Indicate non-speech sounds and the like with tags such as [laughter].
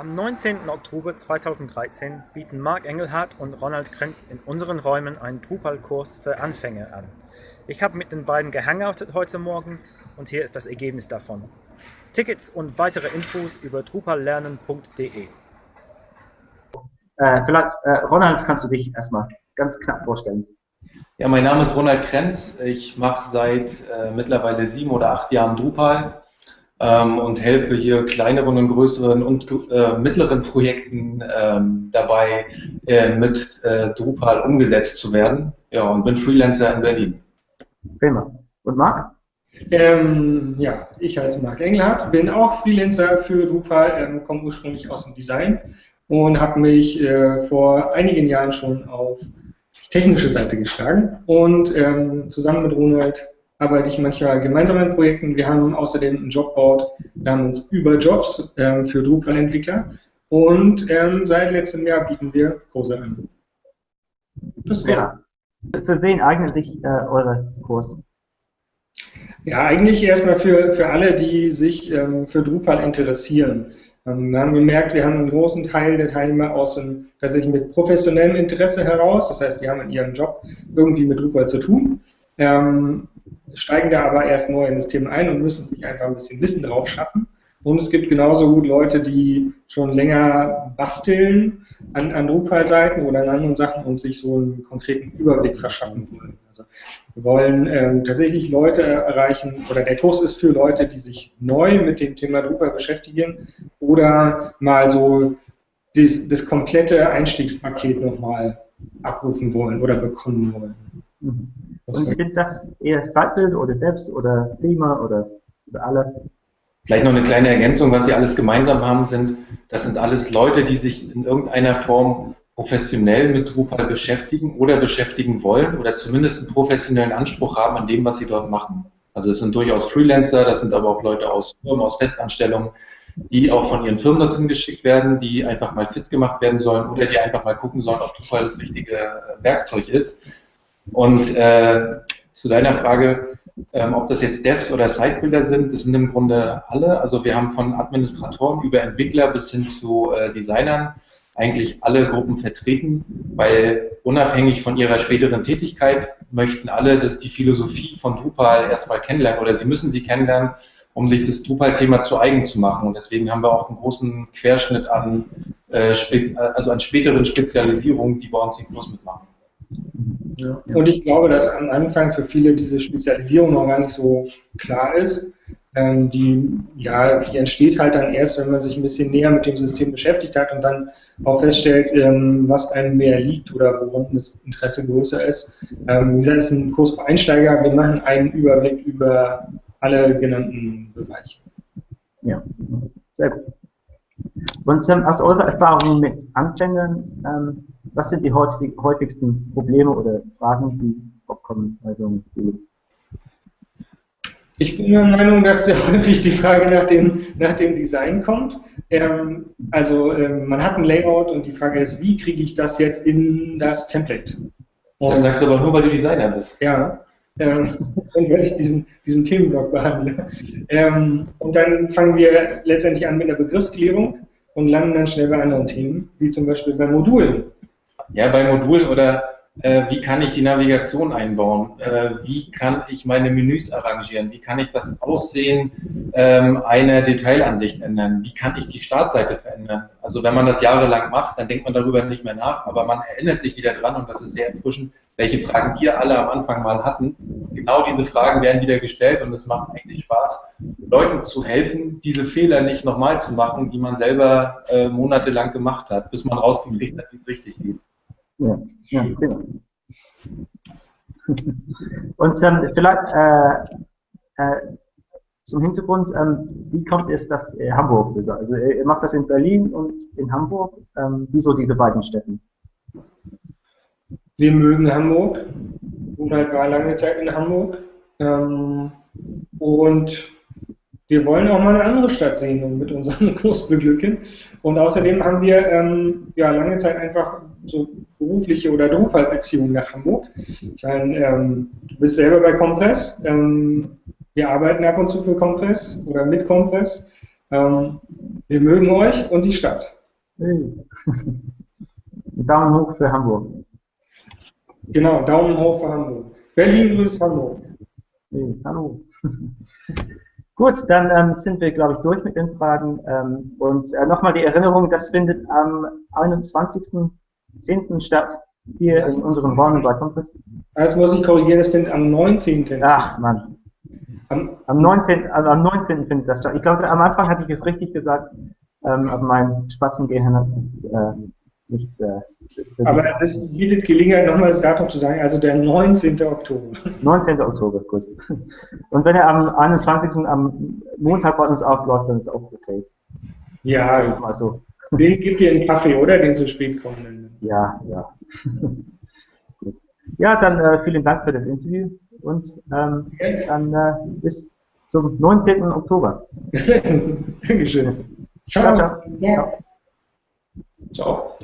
Am 19. Oktober 2013 bieten Marc Engelhardt und Ronald Krenz in unseren Räumen einen Drupal-Kurs für Anfänger an. Ich habe mit den beiden gehangoutet heute Morgen und hier ist das Ergebnis davon. Tickets und weitere Infos über drupallernen.de. Äh, vielleicht, äh, Ronald, kannst du dich erstmal ganz knapp vorstellen? Ja, mein Name ist Ronald Krenz. Ich mache seit äh, mittlerweile sieben oder acht Jahren Drupal ähm, und helfe hier kleineren und größeren und äh, mittleren Projekten ähm, dabei, äh, mit äh, Drupal umgesetzt zu werden. Ja, und bin Freelancer in Berlin. Prima. Und Marc? Ähm, ja, ich heiße Marc Engelhardt, bin auch Freelancer für Drupal, ähm, komme ursprünglich aus dem Design und habe mich äh, vor einigen Jahren schon auf die technische Seite geschlagen und ähm, zusammen mit Ronald arbeite ich manchmal gemeinsam an Projekten. Wir haben außerdem ein Jobboard namens Über Jobs ähm, für Drupal-Entwickler und ähm, seit letztem Jahr bieten wir Kurse an. Das wäre. Für wen eignet sich äh, eure Kurs? Ja, eigentlich erstmal für, für alle, die sich ähm, für Drupal interessieren. Ähm, wir haben gemerkt, wir haben einen großen Teil der Teilnehmer aus dem, tatsächlich mit professionellem Interesse heraus. Das heißt, die haben in ihrem Job irgendwie mit Drupal zu tun. Ähm, steigen da aber erst neu in das Thema ein und müssen sich einfach ein bisschen Wissen drauf schaffen. Und es gibt genauso gut Leute, die schon länger basteln an, an Drupal-Seiten oder an anderen Sachen und sich so einen konkreten Überblick verschaffen wollen. Also wir wollen ähm, tatsächlich Leute erreichen, oder der Kurs ist für Leute, die sich neu mit dem Thema Drupal beschäftigen oder mal so das, das komplette Einstiegspaket nochmal abrufen wollen oder bekommen wollen. Mhm. Und sind das eher Site-Build oder Devs oder Thema oder, oder alle? Vielleicht noch eine kleine Ergänzung, was sie alles gemeinsam haben, sind, das sind alles Leute, die sich in irgendeiner Form professionell mit Drupal beschäftigen oder beschäftigen wollen oder zumindest einen professionellen Anspruch haben an dem, was sie dort machen. Also es sind durchaus Freelancer, das sind aber auch Leute aus Firmen, aus Festanstellungen, die auch von ihren Firmen dorthin geschickt werden, die einfach mal fit gemacht werden sollen oder die einfach mal gucken sollen, ob Drupal das richtige Werkzeug ist. Und äh, zu deiner Frage, ähm, ob das jetzt Devs oder Sitebuilder sind, das sind im Grunde alle. Also wir haben von Administratoren über Entwickler bis hin zu äh, Designern eigentlich alle Gruppen vertreten, weil unabhängig von ihrer späteren Tätigkeit möchten alle, dass die Philosophie von Drupal erstmal kennenlernen oder sie müssen sie kennenlernen, um sich das Drupal-Thema zu eigen zu machen. Und deswegen haben wir auch einen großen Querschnitt an, äh, also an späteren Spezialisierungen, die bei uns den Kurs mitmachen. Ja. Und ich glaube, dass am Anfang für viele diese Spezialisierung noch gar nicht so klar ist. Ähm, die, ja, die entsteht halt dann erst, wenn man sich ein bisschen näher mit dem System beschäftigt hat und dann auch feststellt, ähm, was einem mehr liegt oder woran das Interesse größer ist. Ähm, wie gesagt, ist ein Kurs für Einsteiger. Wir machen einen Überblick über alle genannten Bereiche. Ja, sehr gut. Und ähm, aus eurer Erfahrung mit Anfängern, ähm, was sind die häufigsten Probleme oder Fragen, die aufkommen bei so einem? Ich bin der Meinung, dass sehr häufig die Frage nach dem, nach dem Design kommt. Ähm, also ähm, man hat ein Layout und die Frage ist, wie kriege ich das jetzt in das Template? Und, das sagst du aber nur, weil du Designer bist. Ja, ähm, [laughs] und weil ich diesen, diesen Themenblock behandle. Ähm, und dann fangen wir letztendlich an mit einer Begriffsklärung und landen dann schnell bei anderen Themen, wie zum Beispiel bei Modulen. Ja, bei Modulen oder äh, wie kann ich die Navigation einbauen? Äh, wie kann ich meine Menüs arrangieren? Wie kann ich das Aussehen ähm, einer Detailansicht ändern? Wie kann ich die Startseite verändern? Also wenn man das jahrelang macht, dann denkt man darüber nicht mehr nach, aber man erinnert sich wieder dran und das ist sehr erfrischend, welche Fragen wir alle am Anfang mal hatten. Genau diese Fragen werden wieder gestellt und es macht eigentlich Spaß, Leuten zu helfen, diese Fehler nicht nochmal zu machen, die man selber äh, monatelang gemacht hat, bis man rausgekriegt hat, wie es richtig geht. Ja, ja, prima. Und ähm, vielleicht äh, äh, zum Hintergrund, ähm, wie kommt es, dass äh, Hamburg ist? Also ihr macht das in Berlin und in Hamburg. Ähm, wieso diese beiden Städten? Wir mögen Hamburg. Und halt war lange Zeit in Hamburg. Ähm, und wir wollen auch mal eine andere Stadt sehen und mit unserem Kurs [laughs] beglücken. Und außerdem haben wir ähm, ja lange Zeit einfach so berufliche oder Drupal-Beziehungen nach Hamburg. Ich meine, ähm, du bist selber bei Compress. Ähm, wir arbeiten ab und zu für Compress oder mit Compress. Ähm, wir mögen euch und die Stadt. [laughs] Daumen hoch für Hamburg. Genau, Daumen hoch für Hamburg. Berlin grüßt Hamburg. Hey, hallo. [laughs] Gut, dann ähm, sind wir, glaube ich, durch mit den Fragen. Ähm, und äh, nochmal die Erinnerung, das findet am 21.10. statt, hier in unserem Räumen bei Kongress. Jetzt muss ich korrigieren, das findet am 19. Ach, Mann. Am, Am 19. Also am 19. findet das statt. Ich glaube, am Anfang hatte ich es richtig gesagt, ähm, aber mein Spatzengehirn hat es äh, nicht. Äh, aber das bietet Gelegenheit, nochmal das Datum zu sagen, also der 19. Oktober. 19. Oktober, gut. Und wenn er am 21. am Montag bei uns aufläuft, dann ist auch okay. Ja, Mal so. Den gibt ihr einen Kaffee, oder? Den zu spät kommenden. Ja, ja. [laughs] gut. Ja, dann äh, vielen Dank für das Interview und ähm, dann äh, bis zum 19. Oktober. [laughs] Dankeschön. Ciao, ciao. Ja. Ciao.